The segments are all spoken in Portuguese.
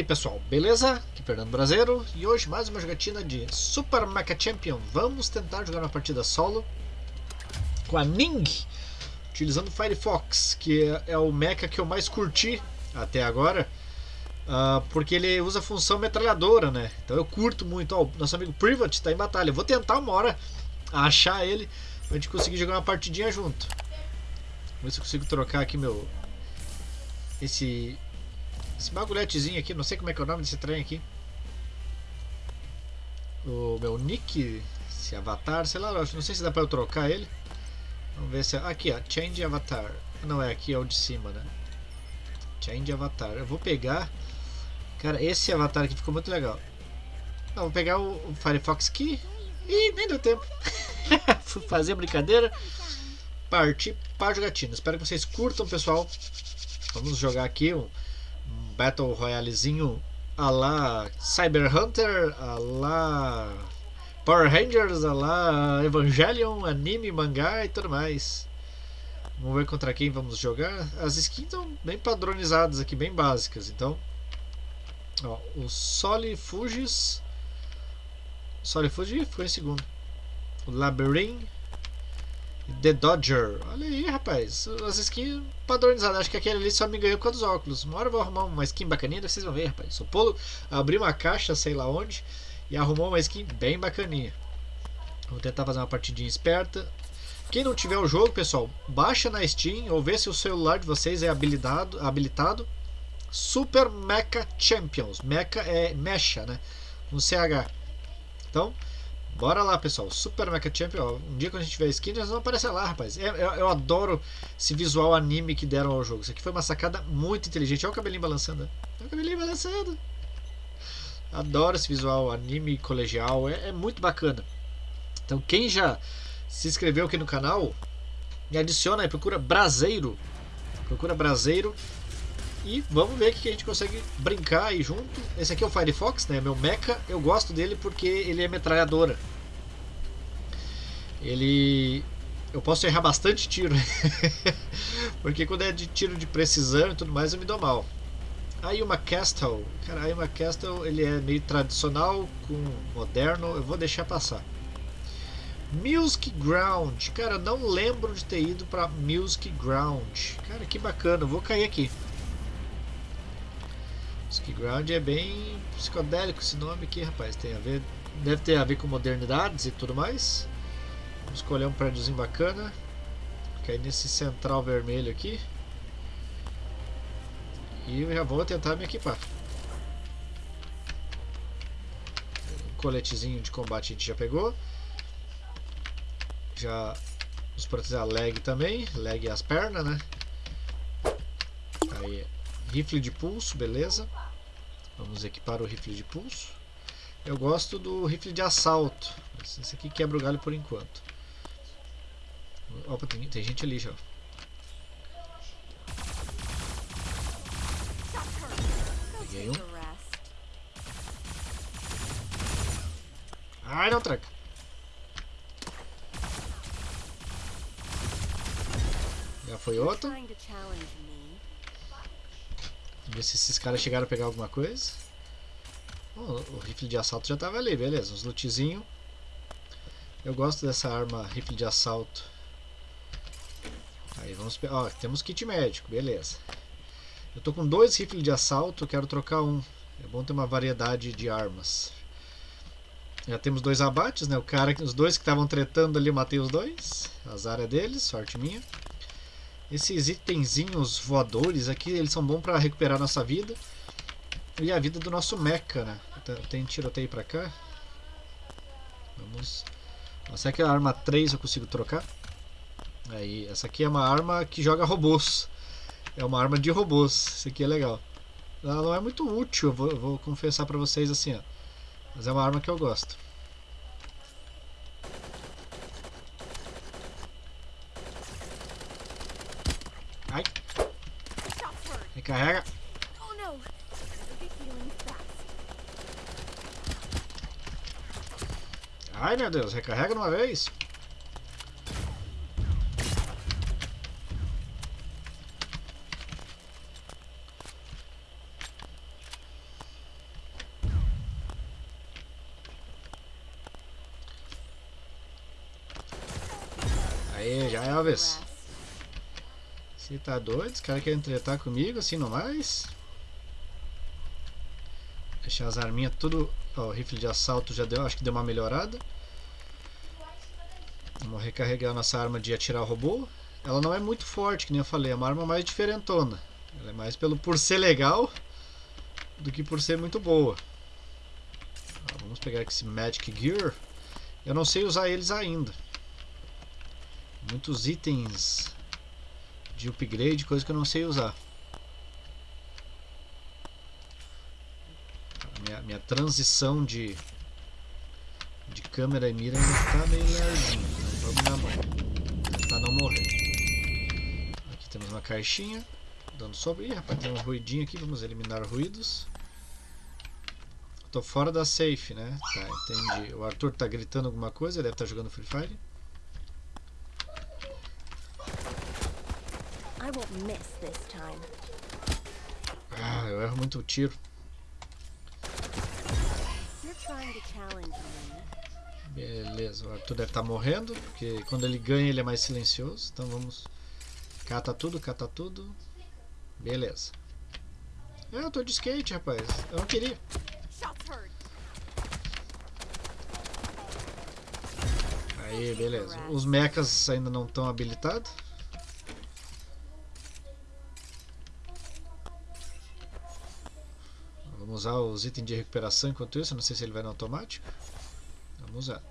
aí pessoal, beleza? Aqui Fernando Brasileiro e hoje mais uma jogatina de Super Mecha Champion. Vamos tentar jogar uma partida solo com a Ning, utilizando Firefox, que é, é o mecha que eu mais curti até agora, uh, porque ele usa a função metralhadora, né? Então eu curto muito. Ó, nosso amigo Privat está em batalha. Eu vou tentar uma hora achar ele pra gente conseguir jogar uma partidinha junto. Vamos ver se eu consigo trocar aqui meu. Esse esse bagulhetezinho aqui, não sei como é que é o nome desse trem aqui. O meu nick, esse avatar, sei lá, não sei se dá pra eu trocar ele. Vamos ver se... É, aqui, ó, change avatar. Não, é aqui, é o de cima, né? Change avatar. Eu vou pegar... Cara, esse avatar aqui ficou muito legal. Não, vou pegar o, o Firefox aqui. Ih, nem deu tempo. Fui fazer brincadeira. Partir para jogatina. Espero que vocês curtam, pessoal. Vamos jogar aqui um Battle Royalezinho a la Cyber Hunter, a la Power Rangers, a la Evangelion, anime, mangá e tudo mais. Vamos ver contra quem vamos jogar. As skins estão bem padronizadas aqui, bem básicas. Então, ó, o Soli Fugis. Soli Fuji foi em segundo. O Labyrinth The Dodger. Olha aí, rapaz. As skins padronizadas. Acho que aquele ali só me ganhou com os óculos. Uma hora eu vou arrumar uma skin bacaninha, vocês vão ver, rapaz. O Polo abriu uma caixa, sei lá onde, e arrumou uma skin bem bacaninha. Vou tentar fazer uma partidinha esperta. Quem não tiver o jogo, pessoal, baixa na Steam ou vê se o celular de vocês é habilitado. habilitado. Super Mecha Champions. Mecha é mecha, né? No CH. Então, Bora lá, pessoal. Super Mecha Champion. Um dia quando a gente tiver skin, eles vão aparecer lá, rapaz. Eu, eu, eu, adoro esse visual anime que deram ao jogo. Isso aqui foi uma sacada muito inteligente. Olha o cabelinho balançando. Olha o cabelinho balançando. Adoro esse visual anime colegial. É, é muito bacana. Então, quem já se inscreveu aqui no canal, me adiciona aí. Procura Braseiro. Procura Braseiro e vamos ver o que a gente consegue brincar aí junto. Esse aqui é o Firefox, né? Meu mecha. Eu gosto dele porque ele é metralhadora. Ele... Eu posso errar bastante tiro. porque quando é de tiro de precisão e tudo mais, eu me dou mal. Aí uma Castle. Cara, aí uma Castle ele é meio tradicional com moderno. Eu vou deixar passar. Music Ground. Cara, não lembro de ter ido para Music Ground. Cara, que bacana. Eu vou cair aqui. Ground é bem psicodélico esse nome aqui, rapaz. Tem a ver, deve ter a ver com modernidades e tudo mais. Vamos escolher um prédiozinho bacana. Cair nesse central vermelho aqui. E eu já vou tentar me equipar. Um coletezinho de combate a gente já pegou. Já nos proteger a leg também. Leg as pernas, né? Aí Rifle de pulso, beleza. Vamos equipar o rifle de pulso. Eu gosto do rifle de assalto. Esse aqui quebra o galho por enquanto. Opa, tem, tem gente ali já. Peguei um. Ai, não tranca. Já foi outro. Ver se esses caras chegaram a pegar alguma coisa. Oh, o rifle de assalto já tava ali, beleza. Uns lootzinho. Eu gosto dessa arma rifle de assalto. Aí vamos Ó, temos kit médico, beleza. Eu tô com dois rifles de assalto, quero trocar um. É bom ter uma variedade de armas. Já temos dois abates, né? O cara, os dois que estavam tretando ali, eu matei os dois. Azar é deles, sorte minha. Esses itenzinhos voadores aqui, eles são bons para recuperar nossa vida. E a vida do nosso mecha, né? Tem tiroteio pra cá. Vamos... Será que a arma 3 eu consigo trocar? Aí, essa aqui é uma arma que joga robôs. É uma arma de robôs. Isso aqui é legal. Ela não é muito útil, eu vou, vou confessar pra vocês assim, ó. Mas é uma arma que eu gosto. Recarrega. Ai, meu Deus, recarrega de uma vez. Aí, já é uma vez. Você tá doido? Os caras querem tretar comigo assim não mais? Deixar as arminhas tudo. Ó, o rifle de assalto já deu, acho que deu uma melhorada. Vamos recarregar nossa arma de atirar robô. Ela não é muito forte, que nem eu falei, é uma arma mais diferentona. Ela é mais pelo por ser legal do que por ser muito boa. Ó, vamos pegar esse Magic Gear. Eu não sei usar eles ainda. Muitos itens de upgrade, coisa que eu não sei usar. Minha, minha transição de, de câmera e mira ainda está meio lerdinha. Vamos na mão. Pra não morrer. Aqui temos uma caixinha. Dando sobre. Ih, rapaz, tem um ruidinho aqui. Vamos eliminar ruídos. Tô fora da safe, né? Tá, entendi. O Arthur tá gritando alguma coisa. Ele deve estar tá jogando Free Fire. Ah, eu erro muito o tiro. Beleza, o Arthur deve estar tá morrendo, porque quando ele ganha ele é mais silencioso. Então vamos. Cata tudo, cata tudo. Beleza. É, eu tô de skate, rapaz. Eu não queria. Aí, beleza. Os mechas ainda não estão habilitados. Vamos usar os itens de recuperação enquanto isso. Não sei se ele vai no automático. Vamos usar.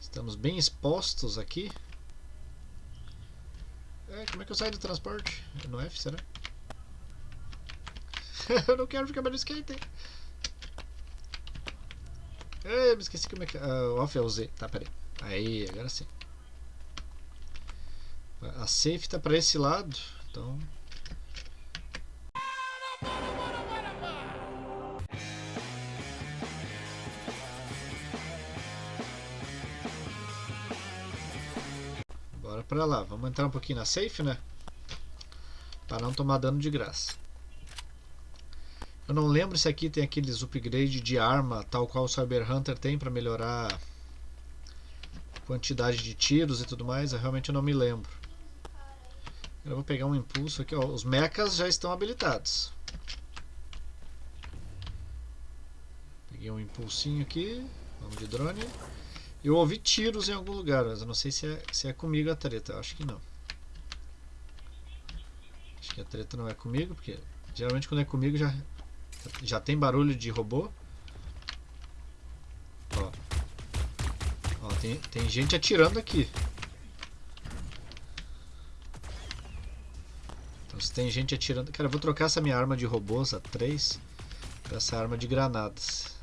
Estamos bem expostos aqui. É, como é que eu saio do transporte? É no F, será? eu não quero ficar mais no skate. É, me esqueci como é que... Uh, off é o Z. Tá, peraí. Aí, agora sim. A safe tá para esse lado. Então... pra lá. Vamos entrar um pouquinho na safe, né? Para não tomar dano de graça. Eu não lembro se aqui tem aqueles upgrade de arma, tal qual o Cyber Hunter tem para melhorar a quantidade de tiros e tudo mais. Eu realmente não me lembro. Eu vou pegar um impulso aqui. Ó. Os mechas já estão habilitados. Peguei um impulsinho aqui. Vamos de drone. Eu ouvi tiros em algum lugar, mas eu não sei se é, se é comigo a treta. Eu acho que não. Acho que a treta não é comigo, porque geralmente quando é comigo já, já tem barulho de robô. Ó. Ó, tem, tem gente atirando aqui. Então se tem gente atirando... Cara, eu vou trocar essa minha arma de robôs a 3 por essa arma de granadas.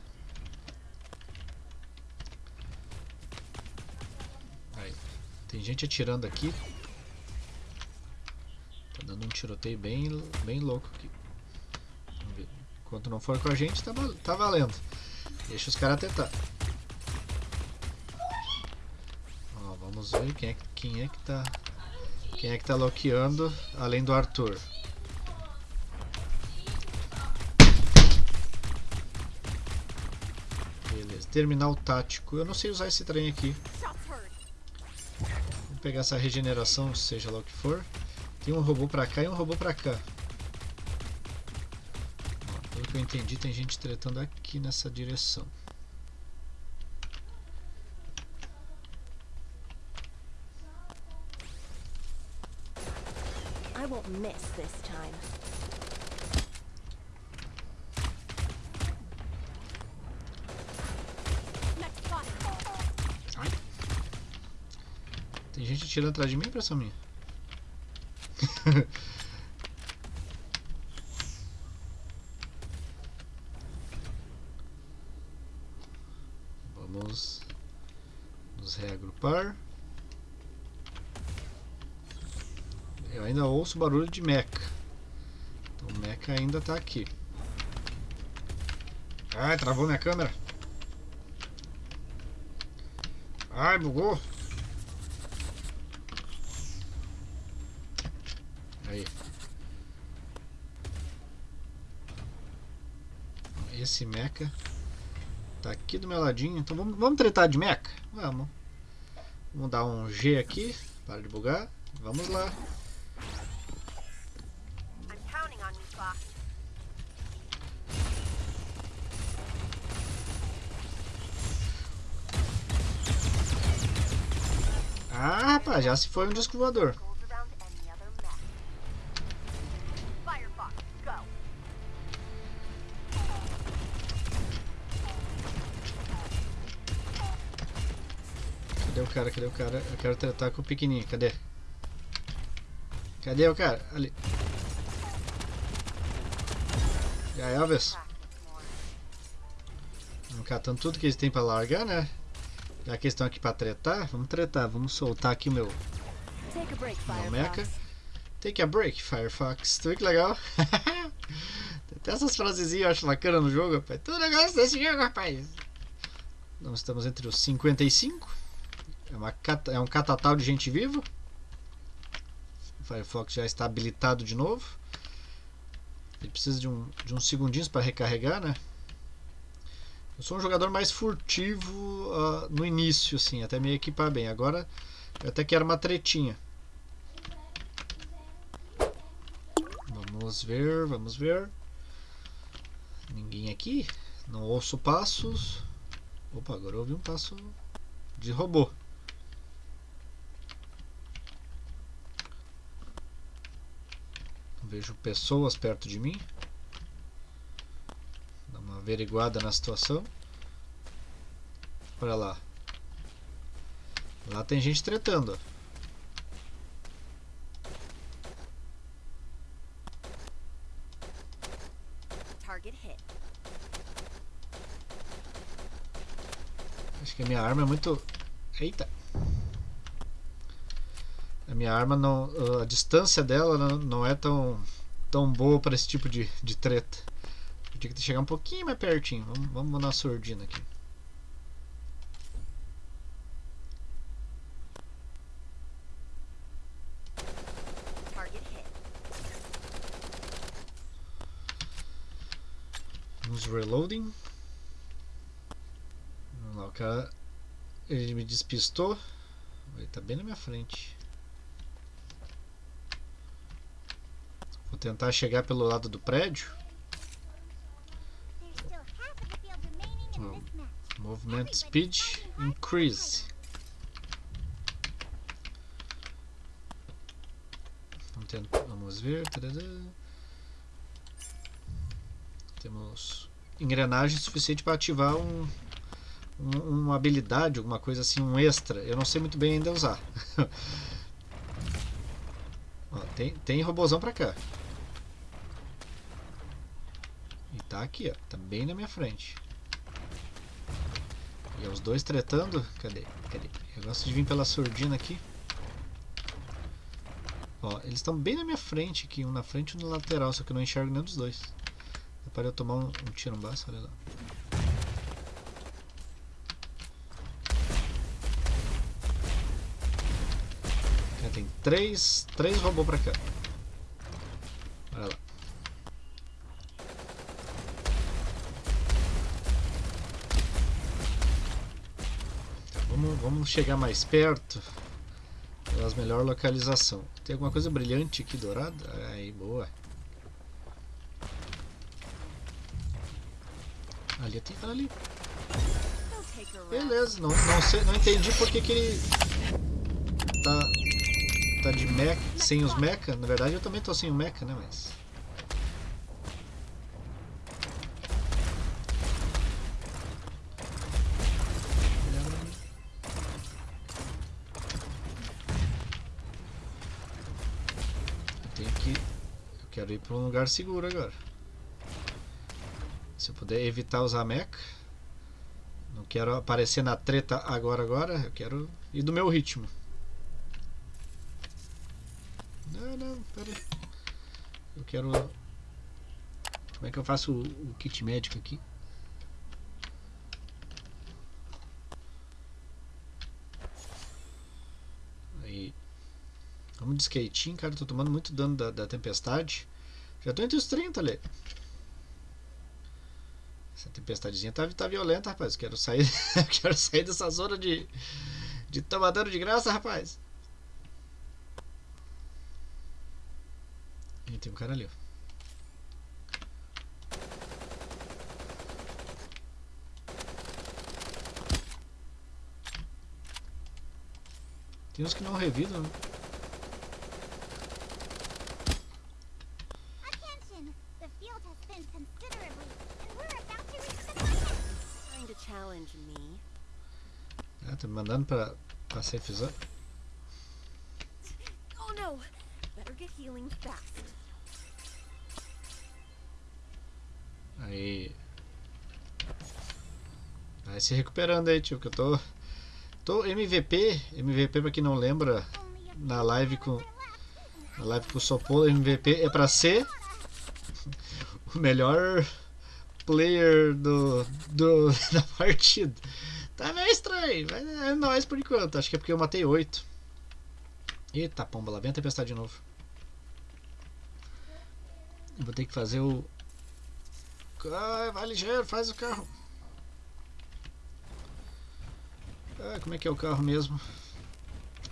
Tem gente atirando aqui. Tá dando um tiroteio bem, bem louco aqui. Enquanto não for com a gente, tá, tá valendo. Deixa os caras tentar. Ó, vamos ver quem é, quem é que tá. Quem é que tá loqueando além do Arthur. Beleza, terminal tático. Eu não sei usar esse trem aqui pegar essa regeneração, seja lá o que for. Tem um robô pra cá e um robô pra cá. Ó, pelo que eu entendi, tem gente tretando aqui nessa direção. I won't miss this time. Tirando atrás de mim, impressão minha? Vamos nos reagrupar. Eu ainda ouço barulho de mecha. Então o mecha ainda está aqui. Ai, travou minha câmera. Ai, bugou. Esse mecha tá aqui do meu ladinho. Então vamos, vamos tretar de mecha? Vamos. Vamos dar um G aqui. Para de bugar. Vamos lá. Ah, rapaz, já se foi um disco voador. Cadê o cara? Eu quero tratar com o pequenininho. Cadê? Cadê o cara? Ali. E aí, Elvis? Vamos catando tudo que eles têm pra largar, né? Já que eles estão aqui pra tretar, vamos tretar. Vamos soltar aqui o meu, Take a break, meu mecha. Firefox. Take a break, Firefox. Tu que legal? Até essas frasezinhas eu acho bacana no jogo, rapaz. Tu não gosta desse jogo, rapaz. Nós estamos entre os 55. É, uma é um catatal de gente viva. O Firefox já está habilitado de novo. Ele precisa de, um, de uns segundinhos para recarregar, né? Eu sou um jogador mais furtivo ah, no início, assim, até me equipar bem. Agora eu até quero uma tretinha. Vamos ver, vamos ver. Ninguém aqui? Não ouço passos. Opa, agora ouvi um passo de robô. Vejo pessoas perto de mim. Dá uma averiguada na situação. Olha lá. Lá tem gente tretando. Acho que a minha arma é muito. Eita! A minha arma não. A distância dela não, é tão, tão boa para esse tipo de, de treta. Eu tinha que chegar um pouquinho mais pertinho. Vamos, vamos na surdina aqui. Target hit. Vamos reloading. Vamos lá, o cara. Ele me despistou. Ele tá bem na minha frente. Vou tentar chegar pelo lado do prédio. This match. Movement speed increase. Vamos, ver. Temos engrenagem suficiente para ativar um, um- uma habilidade, alguma coisa assim, um extra. Eu não sei muito bem ainda usar. Ó, tem, tem robozão pra cá. E tá aqui, ó. Tá bem na minha frente. E é os dois tretando. Cadê? Cadê? Eu gosto de vir pela surdina aqui. Ó, eles estão bem na minha frente aqui, um na frente e um na lateral, só que eu não enxergo nenhum dos dois. Dá para eu tomar um, um tiro no baço, olha lá. Tem três, três robôs pra cá. Olha lá. Tá, vamos, vamos chegar mais perto. Pelas melhor localização. Tem alguma coisa brilhante aqui dourada? Aí, boa. Ali tem cara ali. Beleza, não, não, sei, não entendi por que, que ele tá, tá de mecha, sem os mecha. Na verdade eu também tô sem o mecha, né? Mas. Eu tenho que. Eu quero ir para um lugar seguro agora. Se eu puder evitar usar mecha. Não quero aparecer na treta agora, agora. Eu quero ir do meu ritmo. Não, pera aí. Eu quero... Como é que eu faço o, o kit médico aqui? Aí. Vamos de skatinho, cara. Tô tomando muito dano da, da tempestade. Já tô entre os 30 ali. Essa tempestadezinha tá, tá violenta, rapaz. Quero sair, quero sair dessa zona de, De tomar dano de graça, rapaz. Ih, tem um cara ali, ó. Tem uns que não revidam, né? Attention! The field has thinned considerably, and we're about to reach the limit. Trying to challenge me. Ah, tá me mandando pra, pra safe zone. Oh no! Better get healing fast. Aí. Vai se recuperando aí, tio, que eu tô. Tô MVP. MVP, pra quem não lembra, na live com. Na live com o Sopolo, MVP é pra ser o melhor player do, do, da partida. Tá meio estranho, mas é nóis por enquanto. Acho que é porque eu matei 8. Eita pomba, lá vem a tempestade de novo. Vou ter que fazer o. Ai, vai ligeiro, faz o carro. Ah, como é que é o carro mesmo?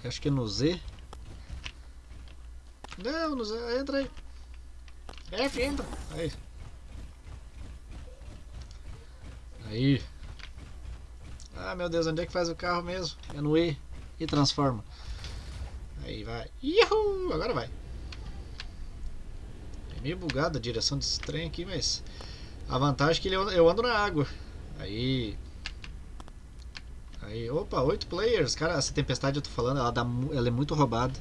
Acho que é no Z. Não, no Z. Entra aí. F, entra. Aí. Aí. Ah, meu Deus, onde é que faz o carro mesmo? É no E. E transforma. Aí vai. Ihu! Agora vai. É meio bugada a direção desse trem aqui, mas. A vantagem é que ele- eu ando na água. Aí. Aí, opa, 8 players. Cara, essa tempestade eu tô falando, ela, dá, ela é muito roubada.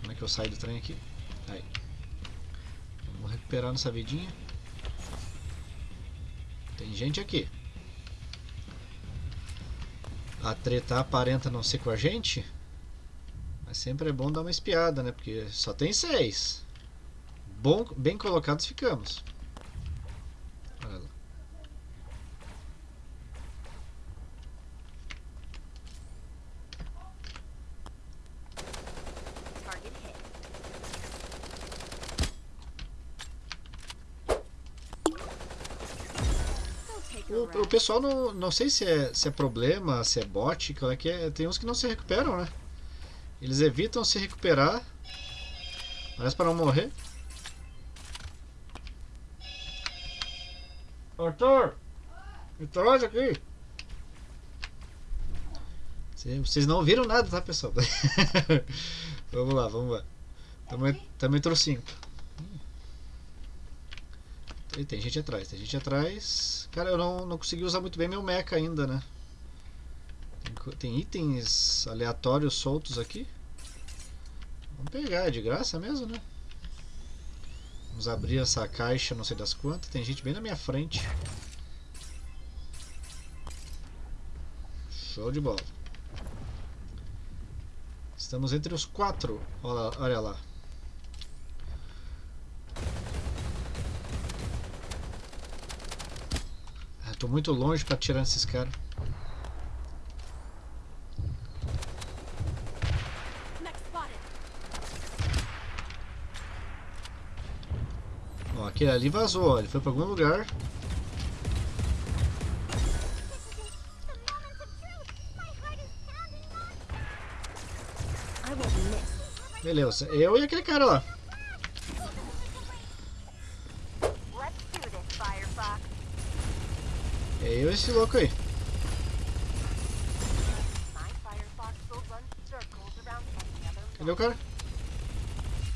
Como é que eu saio do trem aqui? Aí. Vamos recuperar nossa vidinha. Tem gente aqui. A treta aparenta não ser com a gente. Mas sempre é bom dar uma espiada, né? Porque só tem seis. Bom, bem colocados ficamos. Olha lá. O, o pessoal não, não sei se é, se é problema, se é bot, qual é que é. Tem uns que não se recuperam, né? Eles evitam se recuperar. Parece para não morrer. Arthur! Me traz aqui! Cê- Vocês não viram nada, tá, pessoal? vamos lá, vamos lá. Também, também trouxe 5. Tem, gente atrás, tem gente atrás. Cara, eu não, não consegui usar muito bem meu mecha ainda, né? Tem, tem itens aleatórios soltos aqui. Vamos pegar, é de graça mesmo, né? Vamos abrir essa caixa, não sei das quantas. Tem gente bem na minha frente. Show de bola. Estamos entre os quatro. Olha lá. Olha lá. Ah, muito longe pra tirar esses caras. Aquele ali vazou. Ele foi pra algum lugar. Beleza. Eu e aquele cara lá. É eu e esse louco aí. Cadê o cara?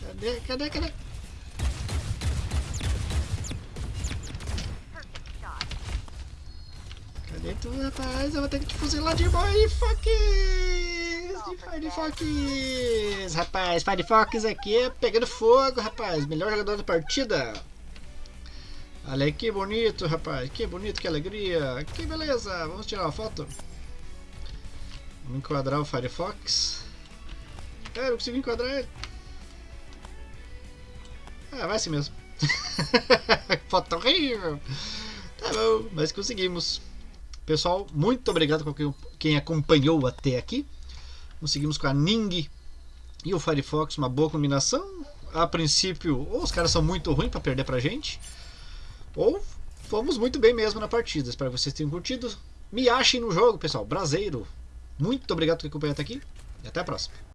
Cadê? Cadê? Cadê? Cadê tu, rapaz? Eu vou ter que te fuzilar de Firefox! De Firefox! Rapaz, Firefox aqui é pegando fogo, rapaz. Melhor jogador da partida. Olha aí que bonito, rapaz. Que bonito, que alegria. Que beleza. Vamos tirar uma foto. Vamos enquadrar o Firefox. É, eu consigo enquadrar ele. Ah, vai assim mesmo. foto horrível. Tá bom, mas conseguimos. Pessoal, muito obrigado quem- quem acompanhou até aqui. Conseguimos com a Ning e o Firefox uma boa combinação. A princípio, ou os caras são muito ruins para perder pra gente, ou fomos muito bem mesmo na partida. Espero que vocês tenham curtido. me achem no jogo, pessoal. Braseiro. Muito obrigado por acompanhar até aqui e até a próxima.